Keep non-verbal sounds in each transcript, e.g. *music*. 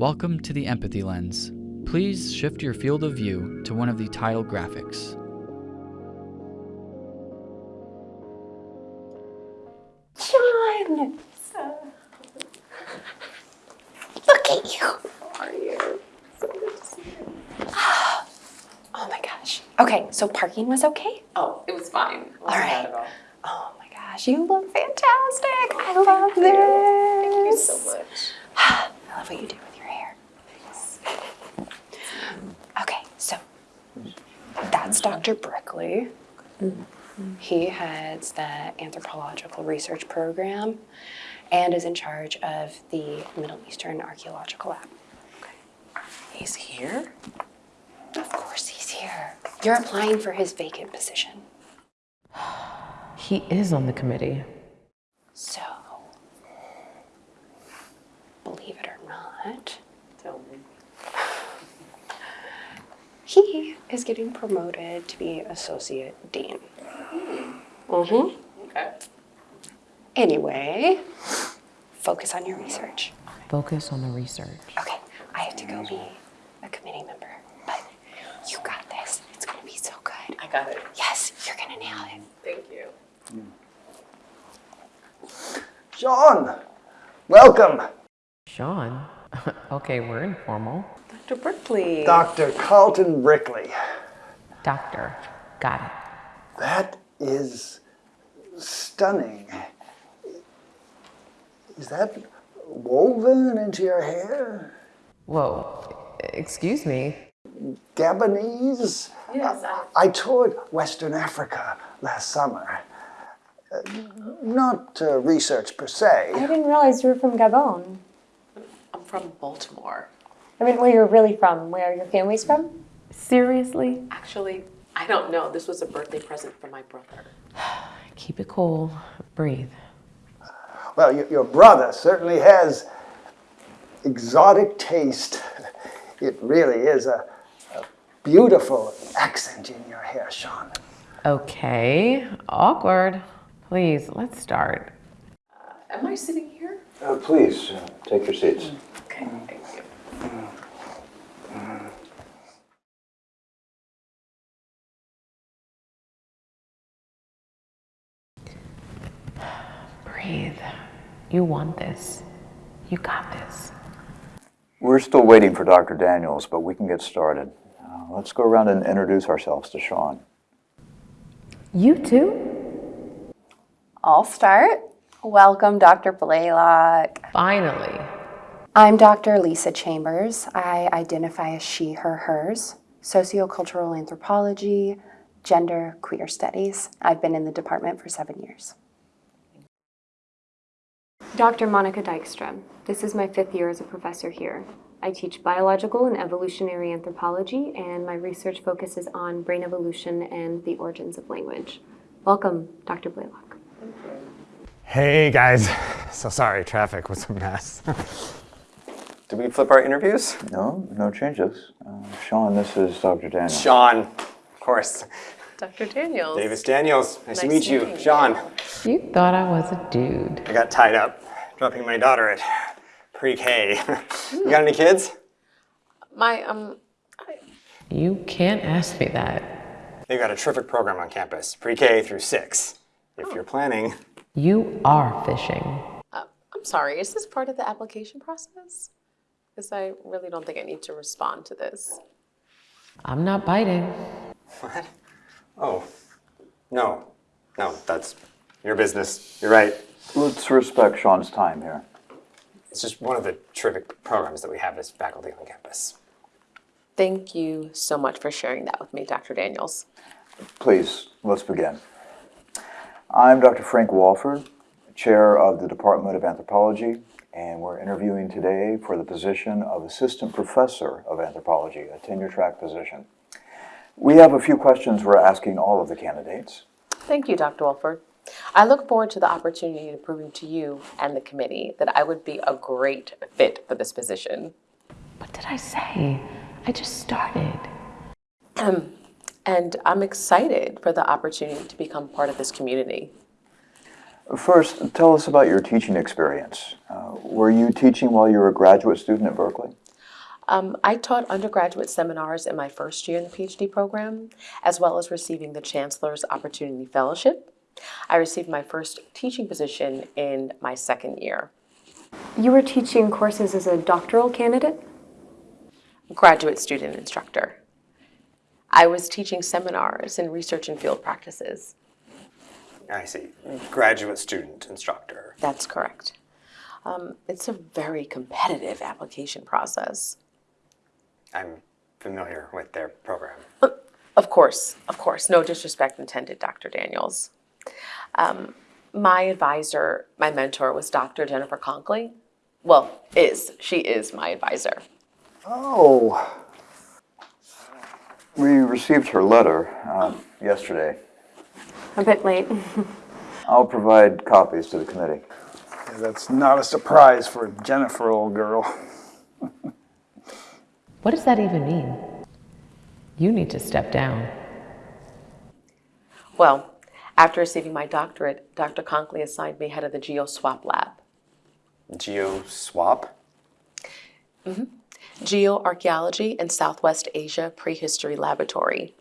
Welcome to the Empathy Lens. Please shift your field of view to one of the title graphics. John! Look at you! How are you? So good to see you. *gasps* Oh my gosh. Okay, so parking was okay? Oh, it was fine. It All right. all. Oh my gosh, you look fantastic! I love this! Thank you so much. I love what you do with your hair. Okay, so that's Dr. Brickley. He heads the anthropological research program and is in charge of the Middle Eastern Archaeological Lab. He's here? Of course, he's here. You're applying for his vacant position. *sighs* He is on the committee. So, believe it or not, Tell me. He is getting promoted to be associate dean. Mm-hmm. Okay. Anyway, focus on your research. Focus on the research. Okay, I have to go be a committee member, but you got this. It's gonna be so good. I got it. Yes, you're gonna nail it. Thank you. Sean, welcome. Sean? *laughs* okay, we're informal. Dr. Brickley. Dr. Carlton Brickley. Doctor. Got it. That is stunning. Is that woven into your hair? Whoa. Excuse me. Gabonese? Yes, I, I toured Western Africa last summer. Uh, Not uh, research per se. I didn't realize you were from Gabon. I'm from Baltimore. I mean, where you're really from, where your family's from? Seriously? Actually, I don't know. This was a birthday present from my brother. *sighs* Keep it cool. Breathe. Well, your, your brother certainly has exotic taste. *laughs* It really is a, a beautiful accent in your hair, Sean. Okay. Awkward. Please, let's start. Am I sitting here? Uh, please, uh, take your seats. Okay, thank you. Breathe. You want this. You got this. We're still waiting for Dr. Daniels, but we can get started. Uh, let's go around and introduce ourselves to Sean. You too? I'll start. Welcome, Dr. Blaylock. Finally. I'm Dr. Lisa Chambers. I identify as she, her, hers, sociocultural anthropology, gender, queer studies. I've been in the department for seven years. Dr. Monica Dykstra. This is my fifth year as a professor here. I teach biological and evolutionary anthropology, and my research focuses on brain evolution and the origins of language. Welcome, Dr. Blaylock. Hey guys, so sorry, traffic was a mess. Did we flip our interviews? No, no changes. Uh, Sean, this is Dr. Daniels. Sean, of course. Dr. Daniels. Davis Daniels, nice, to meet you. meeting you. Sean, You thought I was a dude. I got tied up dropping my daughter at pre-K. *laughs* you got any kids? My, um, You can't ask me that. They've got a terrific program on campus, pre-K through six. If you're planning. You are fishing. uh, I'm sorry, is this part of the application process? Because I really don't think I need to respond to this. I'm not biting. What? Oh, no, no, that's your business. You're right. Let's respect Sean's time here. It's just one of the terrific programs that we have as faculty on campus. Thank you so much for sharing that with me, Dr. Daniels. Please, let's begin. I'm Dr. Frank Walford, Chair of the Department of Anthropology, and we're interviewing today for the position of Assistant Professor of Anthropology, a tenure-track position. We have a few questions we're asking all of the candidates. Thank you, Dr. Wolford. I look forward to the opportunity to prove to you and the committee that I would be a great fit for this position. What did I say? I just started. *clears throat* And I'm excited for the opportunity to become part of this community. First, tell us about your teaching experience. Uh, were you teaching while you were a graduate student at Berkeley? Um, I taught undergraduate seminars in my first year in the PhD program, as well as receiving the Chancellor's Opportunity Fellowship. I received my first teaching position in my second year. You were teaching courses as a doctoral candidate? Graduate student instructor. I was teaching seminars in research and field practices. I see. Graduate student instructor. That's correct. Um, it's a very competitive application process. I'm familiar with their program. Of course, of course, no disrespect intended, Dr. Daniels. Um, my advisor, my mentor was Dr. Jennifer Conkley. Well, is, she is my advisor. Oh, We received her letter uh, yesterday. A bit late. I'll provide copies to the committee. yeah, that's not a surprise for Jennifer, old girl. What does that even mean? You need to step down. Well, after receiving my doctorate, Dr. Conkley assigned me head of the GeoSwap lab. Geo swap? Mm-hmm. Geoarchaeology and Southwest Asia Prehistory Laboratory.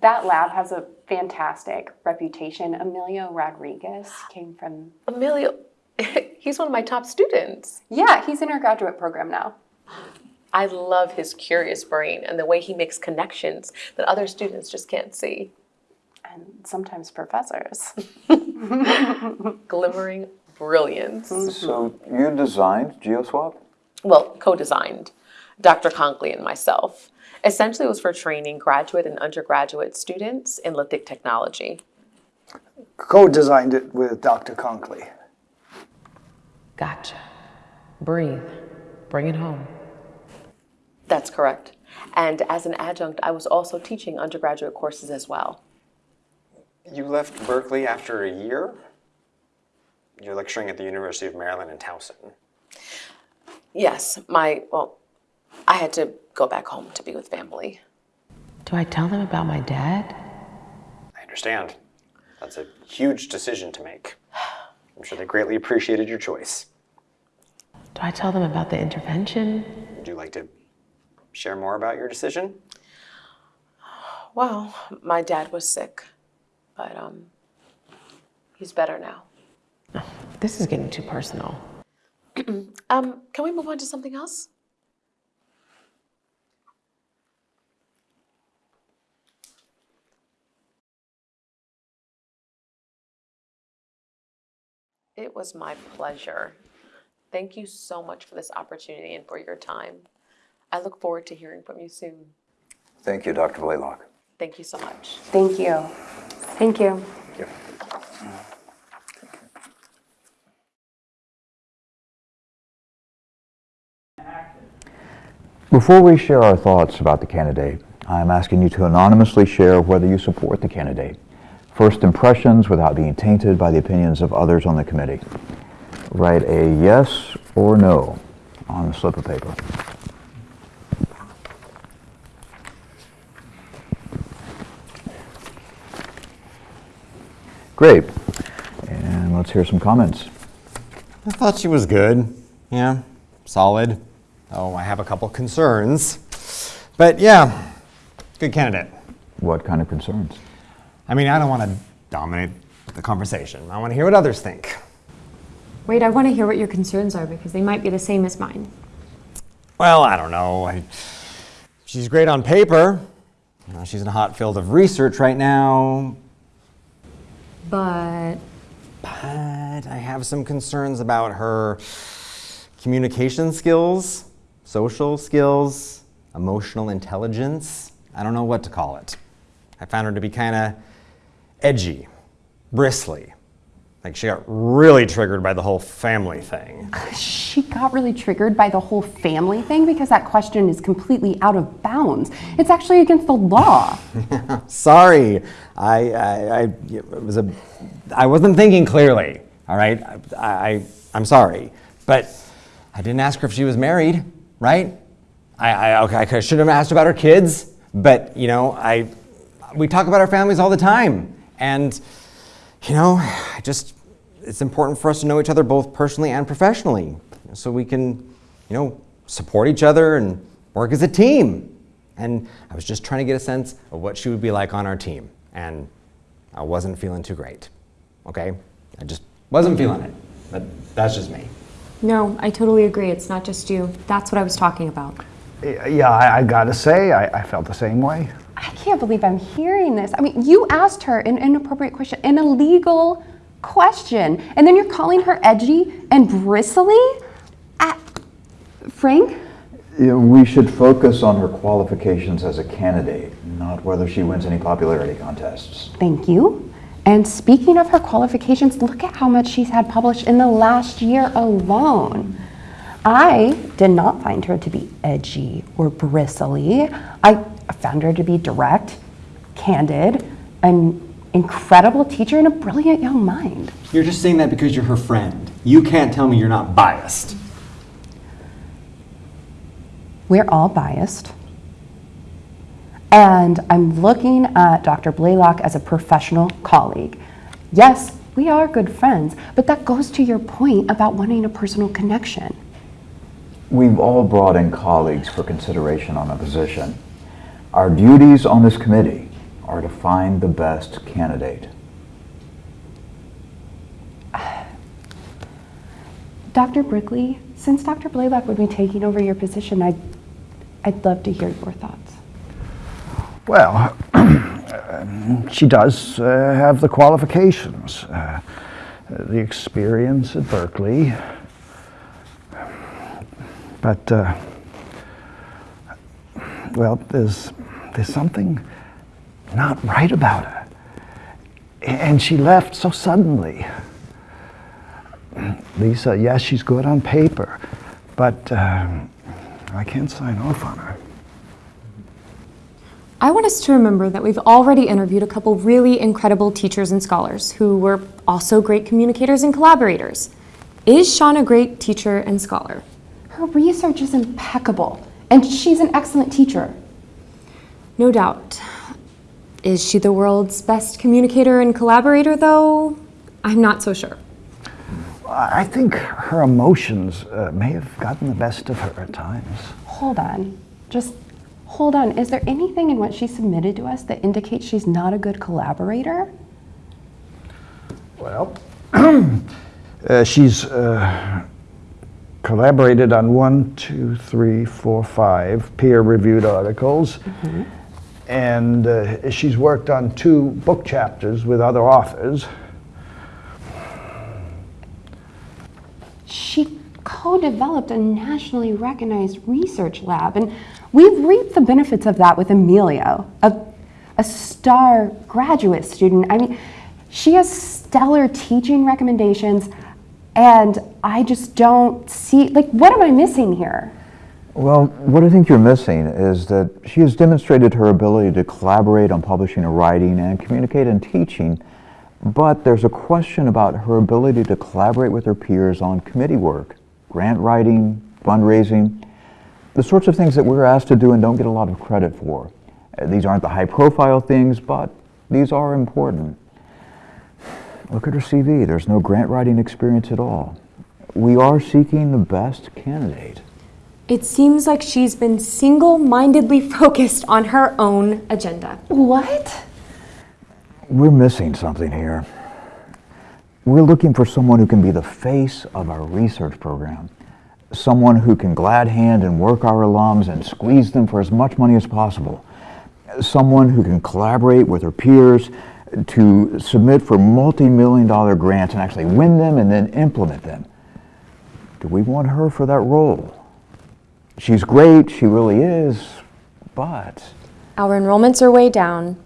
That lab has a fantastic reputation. Emilio Rodriguez came from, Emilio, *laughs* he's one of my top students. yeah, he's in our graduate program now. I love his curious brain and the way he makes connections that other students just can't see. And sometimes professors. *laughs* Glimmering brilliance. So you designed GeoSwap? Well, co-designed, Dr. Conkley and myself. Essentially, it was for training graduate and undergraduate students in lithic technology. Co-designed it with Dr. Conkley. Gotcha. Breathe. Bring it home. That's correct. And as an adjunct, I was also teaching undergraduate courses as well. You left Berkeley after a year? You're lecturing at the University of Maryland in Towson. Yes, my, well, I had to go back home to be with family. Do I tell them about my dad? I understand. That's a huge decision to make. I'm sure they greatly appreciated your choice. Do I tell them about the intervention? Would you like to share more about your decision? Well, my dad was sick, but um, he's better now. This is getting too personal. *clears throat* Um, can we move on to something else? It was my pleasure. Thank you so much for this opportunity and for your time. I look forward to hearing from you soon. Thank you, Dr. Blaylock. Thank you so much. Thank you. Thank you. Before we share our thoughts about the candidate, I'm asking you to anonymously share whether you support the candidate. First impressions without being tainted by the opinions of others on the committee. Write a yes or no on the slip of paper. Great. And let's hear some comments. I thought she was good. Yeah, solid. Oh, I have a couple concerns. But yeah, good candidate. What kind of concerns? I mean, I don't want to dominate the conversation. I want to hear what others think. Wait, I want to hear what your concerns are because they might be the same as mine. Well, I don't know. I, she's great on paper. You know, she's in a hot field of research right now. But But I have some concerns about her communication skills, social skills, emotional intelligence. I don't know what to call it. I found her to be kind of edgy, bristly. Like she got really triggered by the whole family thing. She got really triggered by the whole family thing because that question is completely out of bounds. It's actually against the law. *laughs* Sorry, I, I, I, it was a, I wasn't thinking clearly. All right, I, I, I'm sorry, but I didn't ask her if she was married, right? I, I, okay, I should have asked about her kids, but you know, I, we talk about our families all the time, and you know, I just, it's important for us to know each other both personally and professionally, so we can you know, support each other and work as a team. And I was just trying to get a sense of what she would be like on our team. And I wasn't feeling too great. Okay? I just wasn't feeling it. But that's just me. No, I totally agree. It's not just you. That's what I was talking about. Eh, yeah, I, I gotta say, I, I felt the same way. I can't believe I'm hearing this. I mean, you asked her an inappropriate question, an illegal question, and then you're calling her edgy and bristly? Frank? You we should focus on her qualifications as a candidate, not whether she wins any popularity contests. Thank you. And speaking of her qualifications, look at how much she's had published in the last year alone. I did not find her to be edgy or bristly. I found her to be direct, candid, an incredible teacher, and a brilliant young mind. You're just saying that because you're her friend. You can't tell me you're not biased. We're all biased. And I'm looking at Dr. Blaylock as a professional colleague. Yes, we are good friends, but that goes to your point about wanting a personal connection. We've all brought in colleagues for consideration on a position. Our duties on this committee are to find the best candidate. Dr. Brickley, since Dr. Blaylock would be taking over your position, I'd, I'd love to hear your thoughts. Well, *clears throat* she does uh, have the qualifications, uh, the experience at Berkeley. But, uh, well, there's, there's something not right about her. And she left so suddenly. Lisa, yes, she's good on paper, but um, I can't sign off on her. I want us to remember that we've already interviewed a couple really incredible teachers and scholars who were also great communicators and collaborators. Is Sean a great teacher and scholar? Her research is impeccable, and she's an excellent teacher. No doubt. Is she the world's best communicator and collaborator, though? I'm not so sure. I think her emotions uh, may have gotten the best of her at times. Hold on. Just hold on. Is there anything in what she submitted to us that indicates she's not a good collaborator? Well, *clears throat* uh, she's uh, collaborated on one, two, three, four, five peer-reviewed articles, Mm-hmm. And uh, she's worked on two book chapters with other authors. She co developed a nationally recognized research lab, and we've reaped the benefits of that with Emilio, a, a star graduate student. I mean, she has stellar teaching recommendations, and I just don't see, like, what am I missing here? Well, what I think you're missing is that she has demonstrated her ability to collaborate on publishing and writing and communicate and teaching, but there's a question about her ability to collaborate with her peers on committee work, grant writing, fundraising, the sorts of things that we're asked to do and don't get a lot of credit for. Uh, These aren't the high profile things, but these are important. Look at her CV. There's no grant writing experience at all. We are seeking the best candidate. It seems like she's been single mindedly *laughs* focused on her own agenda. What? We're missing something here. We're looking for someone who can be the face of our research program. Someone who can glad hand and work our alums and squeeze them for as much money as possible. Someone who can collaborate with her peers to submit for multi-million dollar grants and actually win them and then implement them. Do we want her for that role? She's great, she really is, but Our enrollments are way down.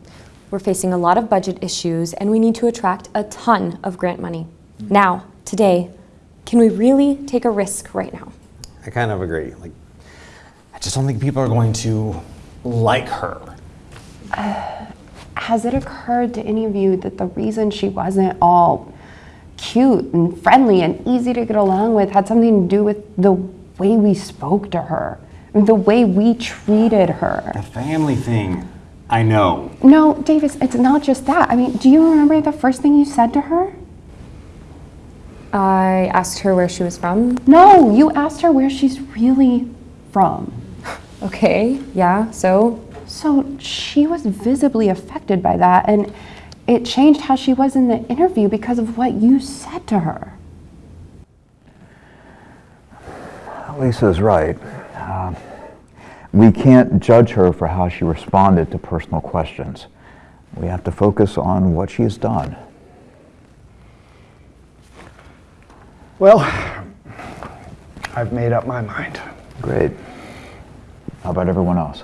We're facing a lot of budget issues, and we need to attract a ton of grant money. Now, today, can we really take a risk right now? I kind of agree. Like, I just don't think people are going to like her. *sighs* Has it occurred to any of you that the reason she wasn't all cute and friendly and easy to get along with had something to do with the way we spoke to her, the way we treated her? The family thing, I know. No, Davis, it's not just that. I mean, do you remember the first thing you said to her? I asked her where she was from. No, you asked her where she's really from. *laughs* Okay, yeah, so? So she was visibly affected by that, and it changed how she was in the interview because of what you said to her. Lisa's right. Um, we can't judge her for how she responded to personal questions. We have to focus on what she has done. Well, I've made up my mind. Great. How about everyone else?